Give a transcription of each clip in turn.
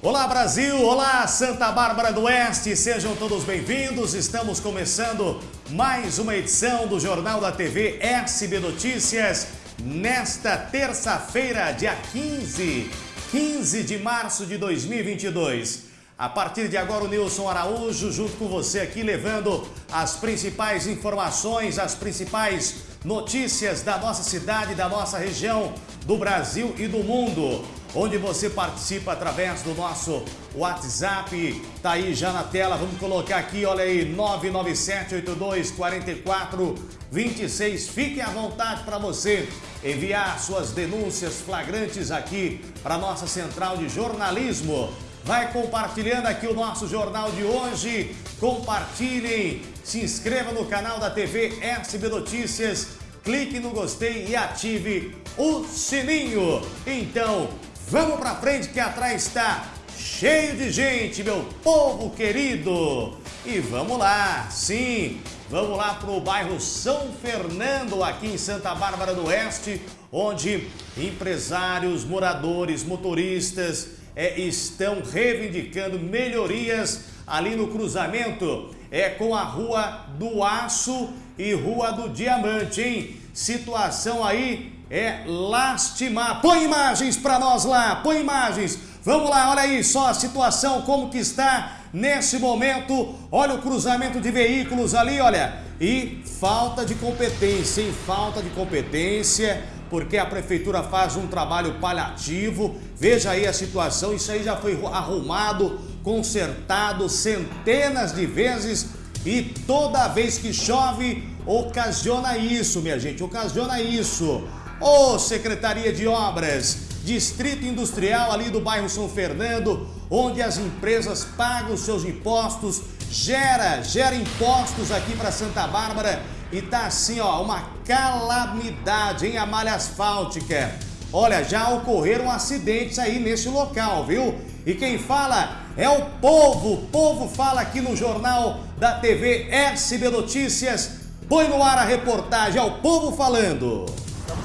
Olá Brasil, olá Santa Bárbara do Oeste, sejam todos bem-vindos. Estamos começando mais uma edição do Jornal da TV SB Notícias nesta terça-feira, dia 15, 15 de março de 2022. A partir de agora, o Nilson Araújo, junto com você aqui, levando as principais informações, as principais notícias da nossa cidade, da nossa região, do Brasil e do mundo onde você participa através do nosso WhatsApp. Tá aí já na tela, vamos colocar aqui, olha aí, 997-8244-26. Fique à vontade para você enviar suas denúncias flagrantes aqui para nossa central de jornalismo. Vai compartilhando aqui o nosso jornal de hoje. Compartilhem, se inscreva no canal da TV SB Notícias, clique no gostei e ative o sininho. Então, Vamos pra frente que atrás está cheio de gente, meu povo querido. E vamos lá, sim, vamos lá pro bairro São Fernando, aqui em Santa Bárbara do Oeste, onde empresários, moradores, motoristas é, estão reivindicando melhorias ali no cruzamento é com a Rua do Aço e Rua do Diamante, hein? Situação aí é lastimar. Põe imagens para nós lá, põe imagens. Vamos lá, olha aí só a situação, como que está nesse momento. Olha o cruzamento de veículos ali, olha. E falta de competência, hein? Falta de competência, porque a prefeitura faz um trabalho paliativo. Veja aí a situação, isso aí já foi arrumado, consertado centenas de vezes e toda vez que chove ocasiona isso, minha gente, ocasiona isso. Ô oh, Secretaria de Obras, Distrito Industrial ali do bairro São Fernando, onde as empresas pagam seus impostos, gera, gera impostos aqui para Santa Bárbara e tá assim, ó, uma calamidade em a malha asfáltica. Olha, já ocorreram acidentes aí nesse local, viu? E quem fala é o povo. O povo fala aqui no jornal da TV SB Notícias. Põe no ar a reportagem, é o povo falando.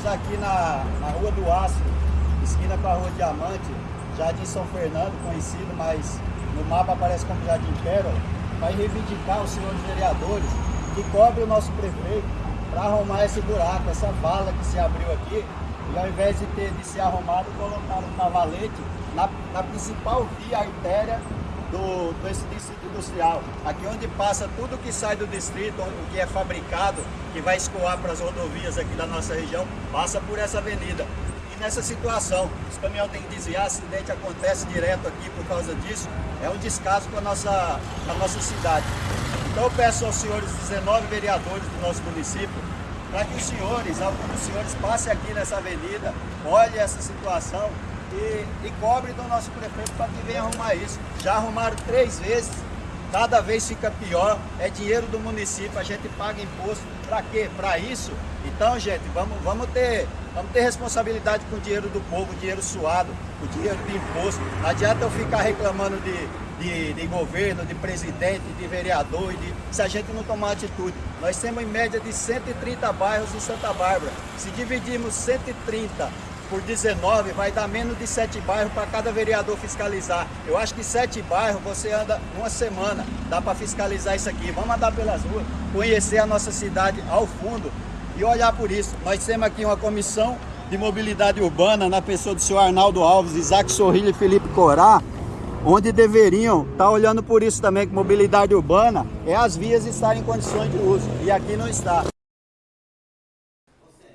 Estamos aqui na, na Rua do Aço, esquina com a Rua Diamante, Jardim São Fernando, conhecido, mas no mapa aparece como Jardim Pérola, para reivindicar os senhores vereadores que cobrem o nosso prefeito para arrumar esse buraco, essa vala que se abriu aqui, e ao invés de ter de ser arrumado, colocaram um cavalete na, na principal via artéria do, desse distrito industrial. Aqui onde passa tudo que sai do distrito, o que é fabricado, que vai escoar para as rodovias aqui da nossa região, passa por essa avenida. E nessa situação, os caminhões têm que desviar, acidente acontece direto aqui por causa disso, é um descaso para a nossa, a nossa cidade. Então eu peço aos senhores 19 vereadores do nosso município, para que os senhores, alguns dos senhores, passem aqui nessa avenida, olhem essa situação, e, e cobre do nosso prefeito para que venha arrumar isso. Já arrumaram três vezes, cada vez fica pior, é dinheiro do município, a gente paga imposto, para quê? Para isso? Então, gente, vamos, vamos, ter, vamos ter responsabilidade com o dinheiro do povo, dinheiro suado, o dinheiro de imposto. Não adianta eu ficar reclamando de, de, de, governo, de presidente, de vereador, de, se a gente não tomar atitude. Nós temos em média de 130 bairros em Santa Bárbara. Se dividirmos 130 por 19 vai dar menos de 7 bairros para cada vereador fiscalizar. Eu acho que 7 bairros você anda uma semana, dá para fiscalizar isso aqui. Vamos andar pelas ruas, conhecer a nossa cidade ao fundo e olhar por isso. Nós temos aqui uma comissão de mobilidade urbana na pessoa do senhor Arnaldo Alves, Isaac Sorrilho e Felipe Corá, onde deveriam estar tá olhando por isso também, que mobilidade urbana é as vias estarem em condições de uso, e aqui não está.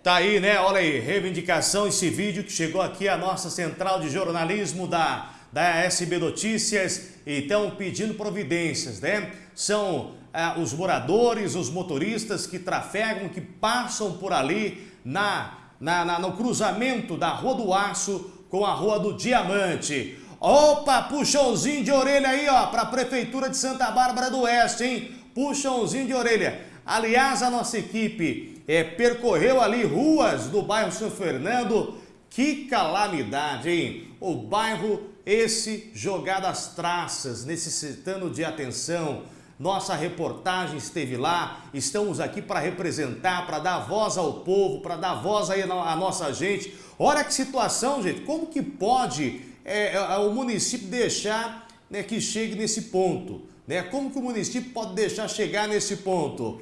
Tá aí, né? Olha aí, reivindicação, esse vídeo que chegou aqui à nossa central de jornalismo da, da SB Notícias. Então, pedindo providências, né? São ah, os moradores, os motoristas que trafegam, que passam por ali na, na, na, no cruzamento da Rua do Aço com a Rua do Diamante. Opa, puxãozinho de orelha aí, ó, para a Prefeitura de Santa Bárbara do Oeste, hein? Puxãozinho de orelha. Aliás, a nossa equipe é, percorreu ali ruas do bairro São Fernando. Que calamidade, hein? O bairro esse jogado às traças, necessitando de atenção. Nossa reportagem esteve lá, estamos aqui para representar, para dar voz ao povo, para dar voz aí à nossa gente. Olha que situação, gente, como que pode é, é, o município deixar né, que chegue nesse ponto? Né? Como que o município pode deixar chegar nesse ponto?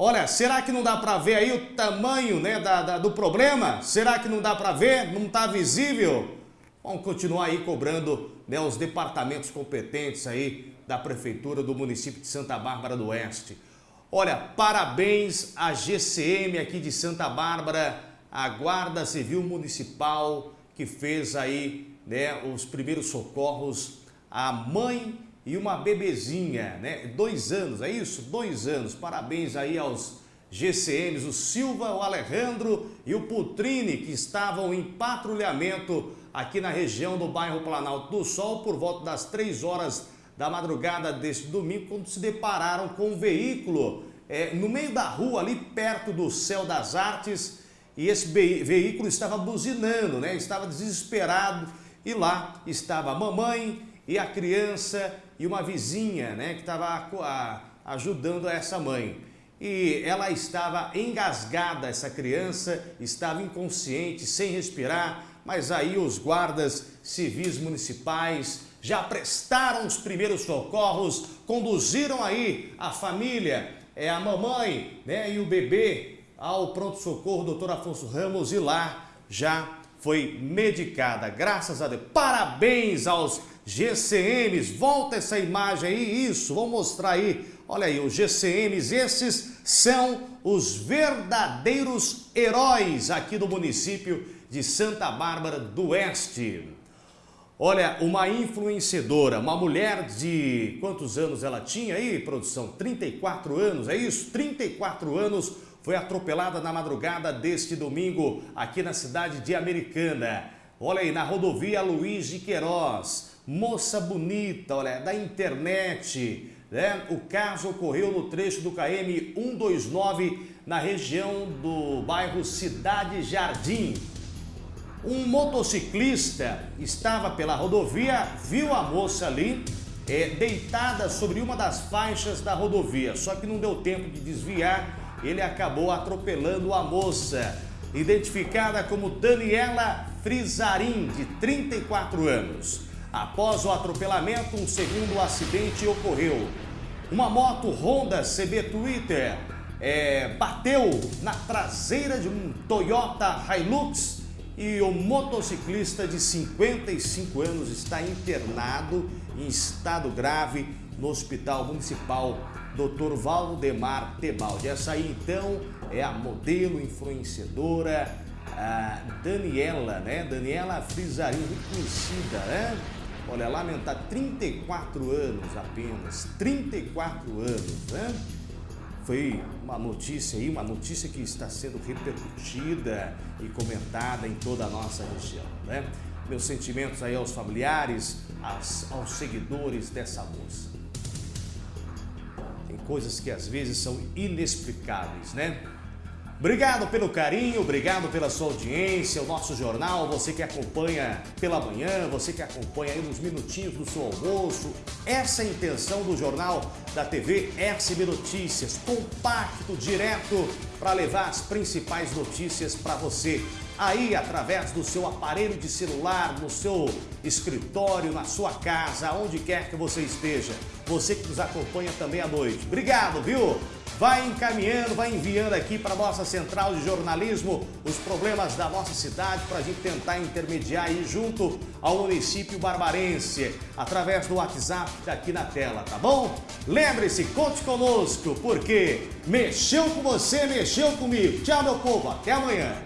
Olha, será que não dá para ver aí o tamanho né, da, da, do problema? Será que não dá para ver? Não está visível? Vamos continuar aí cobrando né, os departamentos competentes aí da Prefeitura do município de Santa Bárbara do Oeste. Olha, parabéns à GCM aqui de Santa Bárbara, a Guarda Civil Municipal que fez aí né, os primeiros socorros à mãe e uma bebezinha, né? Dois anos, é isso? Dois anos. Parabéns aí aos GCMs, o Silva, o Alejandro e o Putrini, que estavam em patrulhamento aqui na região do bairro Planalto do Sol por volta das 3 horas da madrugada deste domingo, quando se depararam com um veículo é, no meio da rua, ali perto do Céu das Artes, e esse veículo estava buzinando, né? estava desesperado, e lá estava a mamãe e a criança e uma vizinha né? que estava ajudando essa mãe. E ela estava engasgada, essa criança estava inconsciente, sem respirar, mas aí os guardas civis municipais já prestaram os primeiros socorros, conduziram aí a família, é, a mamãe né, e o bebê ao pronto-socorro doutor Afonso Ramos e lá já foi medicada, graças a Deus. Parabéns aos GCMs, volta essa imagem aí, isso, vamos mostrar aí. Olha aí, os GCMs, esses são os verdadeiros heróis aqui do município de Santa Bárbara do Oeste. Olha, uma influenciadora, uma mulher de quantos anos ela tinha aí, produção? 34 anos, é isso? 34 anos, foi atropelada na madrugada deste domingo aqui na cidade de Americana. Olha aí, na rodovia Luiz de Queiroz. Moça bonita, olha, da internet. Né? O caso ocorreu no trecho do KM 129, na região do bairro Cidade Jardim. Um motociclista estava pela rodovia, viu a moça ali é, deitada sobre uma das faixas da rodovia, só que não deu tempo de desviar, ele acabou atropelando a moça, identificada como Daniela Frizarim, de 34 anos. Após o atropelamento, um segundo acidente ocorreu. Uma moto Honda CB Twitter é, bateu na traseira de um Toyota Hilux e o motociclista de 55 anos está internado em estado grave no Hospital Municipal Dr. Valdemar Tebaldi. Essa aí então é a modelo influenciadora a Daniela, né? Daniela Frisarinho, muito conhecida, né? Olha, lamentar, 34 anos apenas, 34 anos, né? foi uma notícia aí, uma notícia que está sendo repercutida e comentada em toda a nossa região, né? Meus sentimentos aí aos familiares, aos, aos seguidores dessa moça. Tem coisas que às vezes são inexplicáveis, né? Obrigado pelo carinho, obrigado pela sua audiência, o nosso jornal, você que acompanha pela manhã, você que acompanha aí nos minutinhos do seu almoço. Essa é a intenção do jornal da TV SB Notícias, compacto, direto, para levar as principais notícias para você. Aí, através do seu aparelho de celular, no seu escritório, na sua casa, onde quer que você esteja. Você que nos acompanha também à noite. Obrigado, viu? Vai encaminhando, vai enviando aqui para a nossa central de jornalismo os problemas da nossa cidade para a gente tentar intermediar aí junto ao município barbarense através do WhatsApp tá aqui na tela, tá bom? Lembre-se, conte conosco, porque mexeu com você, mexeu comigo. Tchau, meu povo, até amanhã.